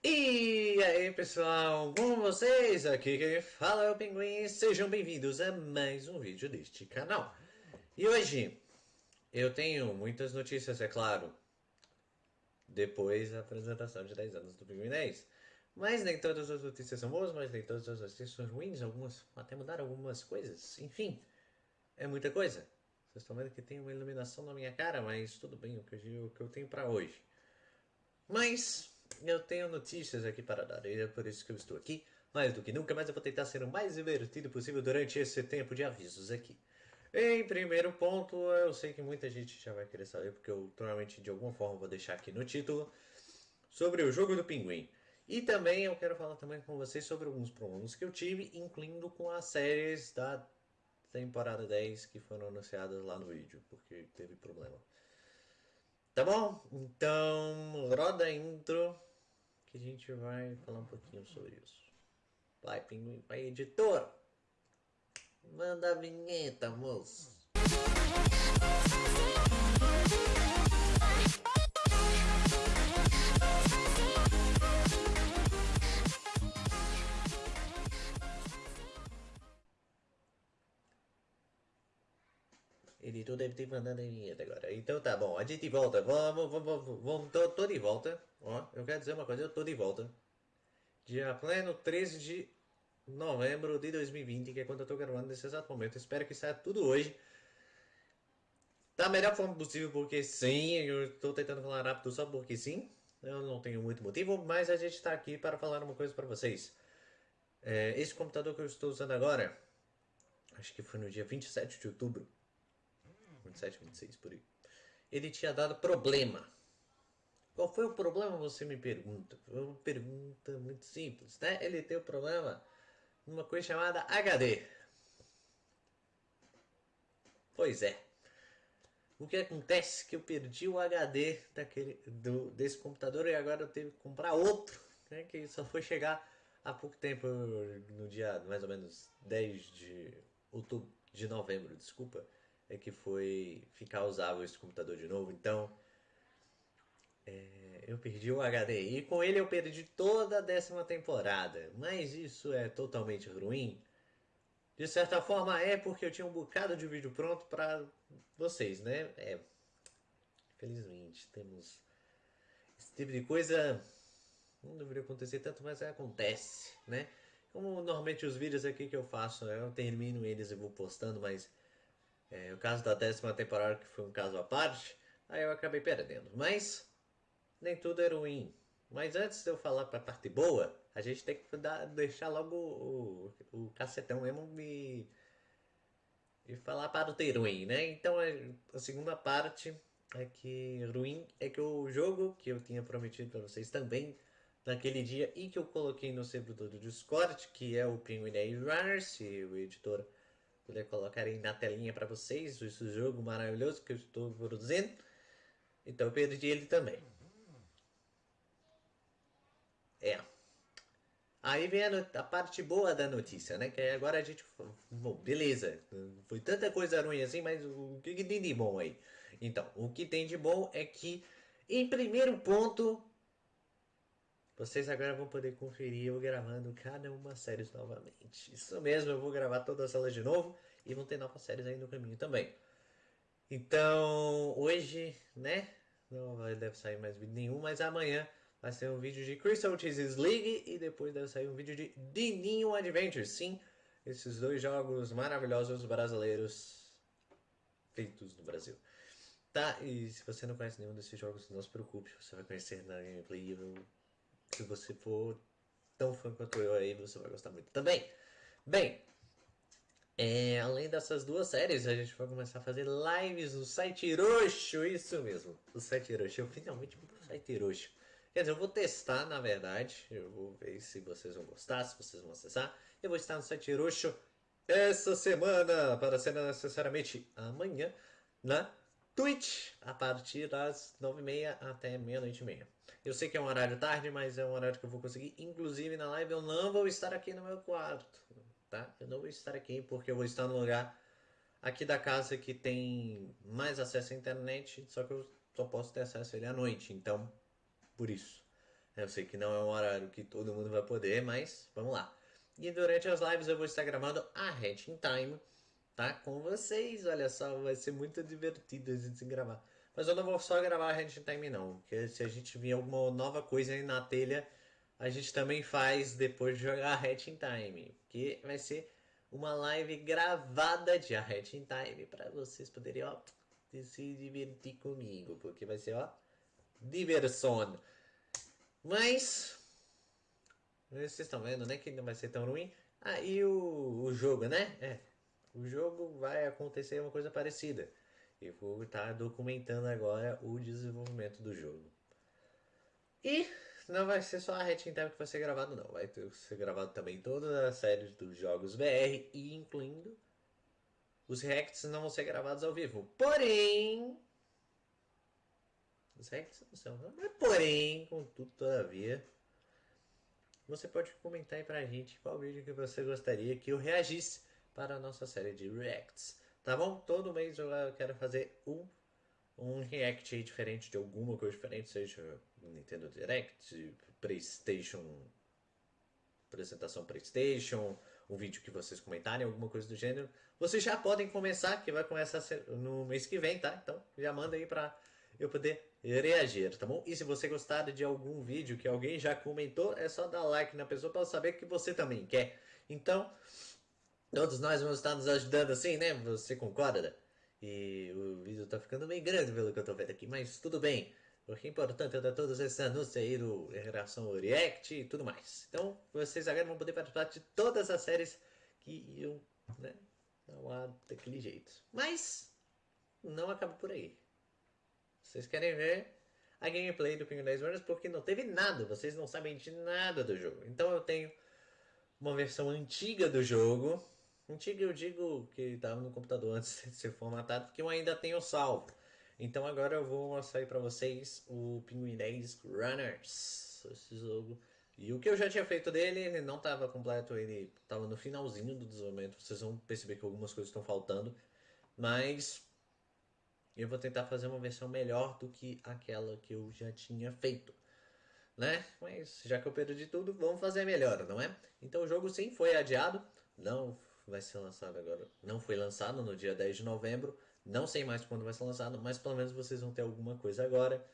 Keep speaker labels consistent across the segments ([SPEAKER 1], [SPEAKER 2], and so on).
[SPEAKER 1] E aí pessoal, com vocês? Aqui quem fala é o Pinguim, sejam bem-vindos a mais um vídeo deste canal. E hoje eu tenho muitas notícias, é claro, depois da apresentação de 10 anos do Pinguim 10. Mas nem todas as notícias são boas, mas nem todas as notícias são ruins, algumas até mudaram algumas coisas, enfim, é muita coisa. Vocês estão vendo que tem uma iluminação na minha cara, mas tudo bem, o que eu, o que eu tenho para hoje. Mas eu tenho notícias aqui para dar, e é por isso que eu estou aqui. Mais do que nunca, mas eu vou tentar ser o mais divertido possível durante esse tempo de avisos aqui. Em primeiro ponto, eu sei que muita gente já vai querer saber, porque eu provavelmente de alguma forma vou deixar aqui no título, sobre o jogo do pinguim. E também eu quero falar também com vocês sobre alguns problemas que eu tive, incluindo com as séries da temporada 10 que foram anunciadas lá no vídeo, porque teve problema. Tá bom? Então, roda a intro que a gente vai falar um pouquinho sobre isso. Vai, pinguim, vai, editor! Manda a vinheta, moço! Editor deve ter mandado a vinheta agora. Então tá bom, a gente volta. Vamos, vamos, vamos, vamos tô, tô de volta. Ó, eu quero dizer uma coisa, eu tô de volta. Dia pleno 13 de novembro de 2020, que é quando eu tô gravando nesse exato momento. Espero que saia tudo hoje. Da melhor forma possível, porque sim, eu tô tentando falar rápido só porque sim. Eu não tenho muito motivo, mas a gente tá aqui para falar uma coisa para vocês. É, esse computador que eu estou usando agora, acho que foi no dia 27 de outubro 27, 26 por aí. Ele tinha dado problema. Qual foi o problema, você me pergunta? Foi uma pergunta muito simples, né? Ele tem o problema numa coisa chamada HD. Pois é. O que acontece é que eu perdi o HD daquele, do, desse computador e agora eu tenho que comprar outro, né? Que só foi chegar há pouco tempo, no dia mais ou menos 10 de outubro, de novembro, desculpa é que foi ficar usável esse computador de novo. Então, é, eu perdi o HD e com ele eu perdi toda a décima temporada. Mas isso é totalmente ruim? De certa forma é porque eu tinha um bocado de vídeo pronto para vocês, né? É, infelizmente temos esse tipo de coisa não deveria acontecer tanto, mas acontece, né? Como normalmente os vídeos aqui que eu faço, eu termino eles e vou postando, mas é, o caso da décima temporada, que foi um caso à parte, aí eu acabei perdendo. Mas nem tudo é ruim. Mas antes de eu falar para a parte boa, a gente tem que dar, deixar logo o, o, cacetão mesmo e, e falar para o ter ruim, né? Então é, a segunda parte é que ruim é que o jogo que eu tinha prometido para vocês também naquele dia e que eu coloquei no servidor do Discord, que é o Penguin Runners, e o editor poder colocar aí na telinha para vocês esse jogo maravilhoso que eu estou produzindo. Então eu perdi ele também. É. Aí vem a, a, parte boa da notícia, né? Que agora a gente. Bom, beleza. Foi tanta coisa ruim assim, mas o que, que tem de bom aí? Então, o que tem de bom é que, em primeiro ponto, vocês agora vão poder conferir eu gravando cada uma séries novamente. Isso mesmo, eu vou gravar todas elas de novo e vão ter novas séries aí no caminho também. Então, hoje, né? Não deve sair mais vídeo nenhum, mas amanhã vai ser um vídeo de Crystal Cheeses League e depois deve sair um vídeo de Dininho Adventure. Sim, esses dois jogos maravilhosos brasileiros feitos no Brasil. Tá, e se você não conhece nenhum desses jogos, não se preocupe, você vai conhecer na gameplay. Eu se você for tão fã quanto eu aí, você vai gostar muito também. Bem, é, além dessas duas séries, a gente vai começar a fazer lives no site Roxo, isso mesmo, o site Roxo. Eu finalmente vou pro site Roxo. Quer dizer, eu vou testar, na verdade, eu vou ver se vocês vão gostar, se vocês vão acessar. Eu vou estar no site Roxo essa semana, para ser necessariamente amanhã, na Twitch, a partir das 9h30 até meia-noite e meia. Eu sei que é um horário tarde, mas é um horário que eu vou conseguir. Inclusive na live eu não vou estar aqui no meu quarto, tá? Eu não vou estar aqui porque eu vou estar no lugar aqui da casa que tem mais acesso à internet, só que eu só posso ter acesso a ele à noite, então por isso. Eu sei que não é um horário que todo mundo vai poder, mas vamos lá. E durante as lives eu vou estar gravando a Hatching Time, tá? Com vocês, olha só, vai ser muito divertido a gente gravar. Mas eu não vou só gravar a Hatching Time não, porque se a gente vir alguma nova coisa aí na telha, a gente também faz depois de jogar a Hatching Time, que vai ser uma live gravada de a Hatching Time para vocês poderem, ó, se divertir comigo, porque vai ser, ó, diversão. Mas, vocês estão vendo, né, que não vai ser tão ruim. Ah, e o, o jogo, né? É, o jogo vai acontecer uma coisa parecida. Eu vou estar documentando agora o desenvolvimento do jogo. E não vai ser só a Hatching Time que vai ser gravado, não. Vai ter, ser gravado também toda a série dos jogos VR, e incluindo os reacts não vão ser gravados ao vivo. Porém. Os reacts não são. Mas porém, contudo, todavia. Você pode comentar aí pra gente qual vídeo que você gostaria que eu reagisse para a nossa série de reacts. Tá bom? Todo mês eu quero fazer um, um react diferente de alguma coisa diferente, seja Nintendo Direct, PlayStation, apresentação PlayStation, um vídeo que vocês comentarem, alguma coisa do gênero. Vocês já podem começar, que vai começar no mês que vem, tá? Então já manda aí pra eu poder reagir, tá bom? E se você gostar de algum vídeo que alguém já comentou, é só dar like na pessoa para saber que você também quer. Então, todos nós vamos estar nos ajudando assim, né? Você concorda? E o vídeo tá ficando bem grande pelo que eu tô vendo aqui, mas tudo bem. O que é importante é dar todos esses anúncios aí do, em relação ao React e tudo mais. Então, vocês agora vão poder participar de todas as séries que iam, né? Não há daquele jeito. Mas, não acaba por aí. Vocês querem ver a gameplay do Penguin 10 Runners porque não teve nada. Vocês não sabem de nada do jogo. Então, eu tenho uma versão antiga do jogo. Antiga eu digo que estava no computador antes de ser formatado, que eu ainda tenho salvo. Então agora eu vou mostrar para vocês o Pinguim 10 Runners, esse jogo. E o que eu já tinha feito dele, ele não estava completo, ele estava no finalzinho do desenvolvimento. Vocês vão perceber que algumas coisas estão faltando, mas eu vou tentar fazer uma versão melhor do que aquela que eu já tinha feito. Né? Mas já que eu perdi tudo, vamos fazer melhor, não é? Então o jogo sim foi adiado, não vai ser lançado agora, não foi lançado no dia 10 de novembro, não sei mais quando vai ser lançado, mas pelo menos vocês vão ter alguma coisa agora,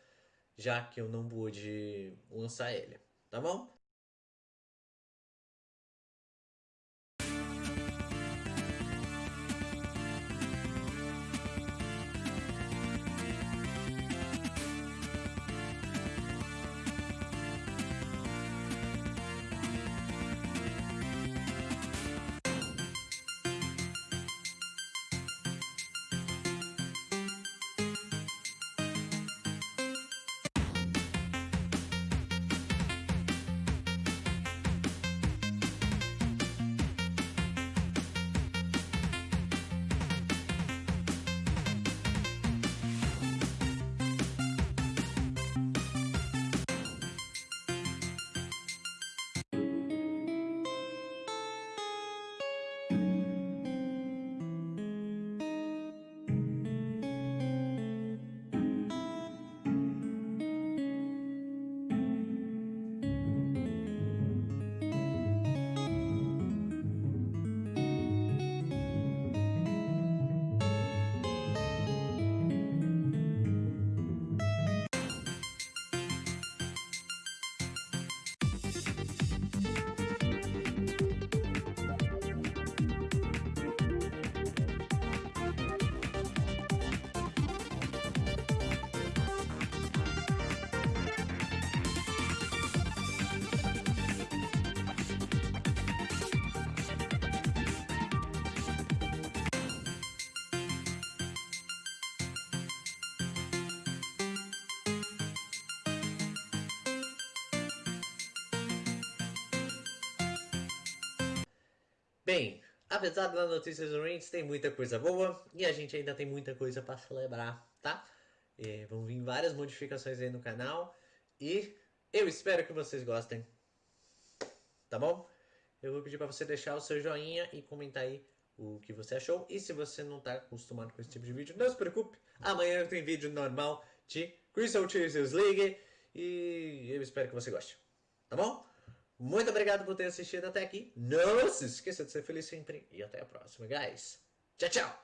[SPEAKER 1] já que eu não pude lançar ele, tá bom? Bem, apesar das notícias ruins, tem muita coisa boa e a gente ainda tem muita coisa para celebrar, tá? E vão vir várias modificações aí no canal e eu espero que vocês gostem, tá bom? Eu vou pedir para você deixar o seu joinha e comentar aí o que você achou. E se você não está acostumado com esse tipo de vídeo, não se preocupe. Amanhã tem vídeo normal de Crystal Chasers League E eu espero que você goste. Tá bom? Muito obrigado por ter assistido até aqui. Não se esqueça de ser feliz sempre. E até a próxima, guys. Tchau, tchau.